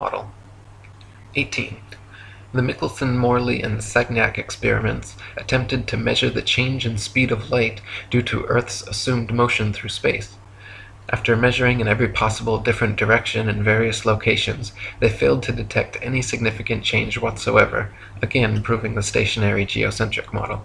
model. 18. The Michelson-Morley and Sagnac experiments attempted to measure the change in speed of light due to Earth's assumed motion through space. After measuring in every possible different direction in various locations, they failed to detect any significant change whatsoever, again proving the stationary geocentric model.